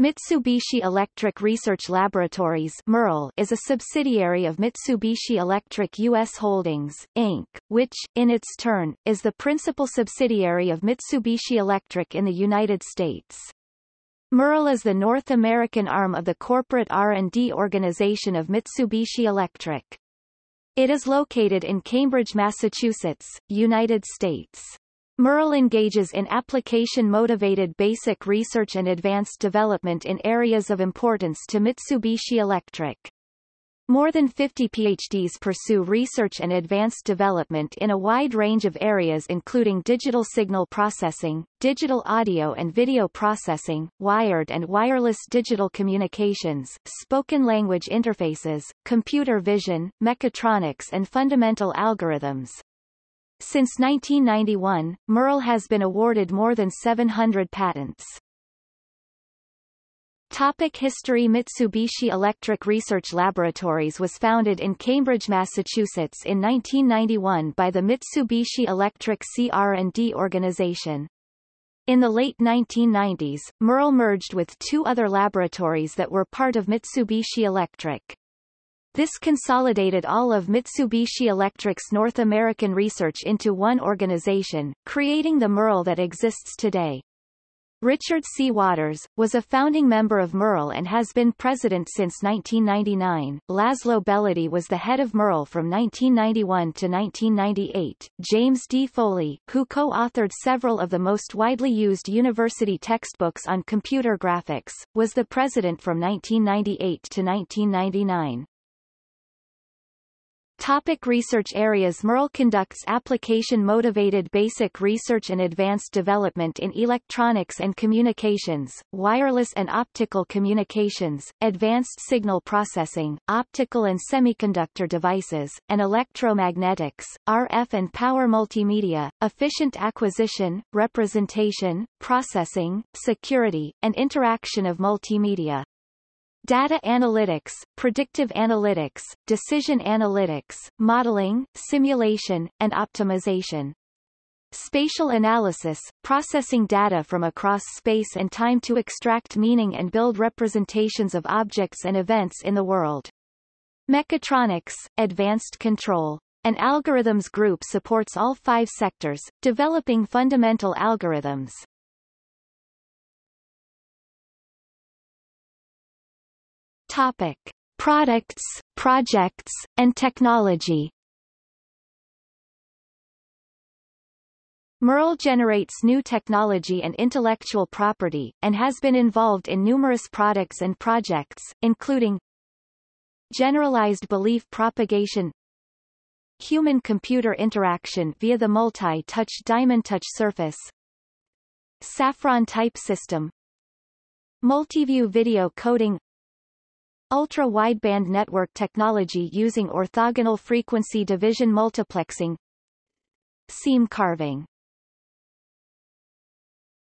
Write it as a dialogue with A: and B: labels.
A: Mitsubishi Electric Research Laboratories is a subsidiary of Mitsubishi Electric U.S. Holdings, Inc., which, in its turn, is the principal subsidiary of Mitsubishi Electric in the United States. MERL is the North American arm of the corporate R&D organization of Mitsubishi Electric. It is located in Cambridge, Massachusetts, United States. MERL engages in application-motivated basic research and advanced development in areas of importance to Mitsubishi Electric. More than 50 PhDs pursue research and advanced development in a wide range of areas including digital signal processing, digital audio and video processing, wired and wireless digital communications, spoken language interfaces, computer vision, mechatronics and fundamental algorithms. Since 1991, MERL has been awarded more than 700 patents. Topic History Mitsubishi Electric Research Laboratories was founded in Cambridge, Massachusetts in 1991 by the Mitsubishi Electric CR&D organization. In the late 1990s, MERL merged with two other laboratories that were part of Mitsubishi Electric. This consolidated all of Mitsubishi Electric's North American research into one organization, creating the MERL that exists today. Richard C. Waters, was a founding member of MERL and has been president since 1999. Laszlo Belady was the head of MERL from 1991 to 1998. James D. Foley, who co-authored several of the most widely used university textbooks on computer graphics, was the president from 1998 to 1999. Topic research areas MERL conducts application-motivated basic research and advanced development in electronics and communications, wireless and optical communications, advanced signal processing, optical and semiconductor devices, and electromagnetics, RF and power multimedia, efficient acquisition, representation, processing, security, and interaction of multimedia. Data analytics, predictive analytics, decision analytics, modeling, simulation, and optimization. Spatial analysis, processing data from across space and time to extract meaning and build representations of objects and events in the world. Mechatronics, advanced control. An algorithms group supports all five sectors, developing fundamental algorithms. Topic. Products, projects, and technology MERL generates new technology and intellectual property, and has been involved in numerous products and projects, including Generalized belief propagation Human-computer interaction via the multi-touch diamond touch surface Saffron type system Multiview video coding Ultra-wideband network technology using orthogonal frequency division multiplexing Seam carving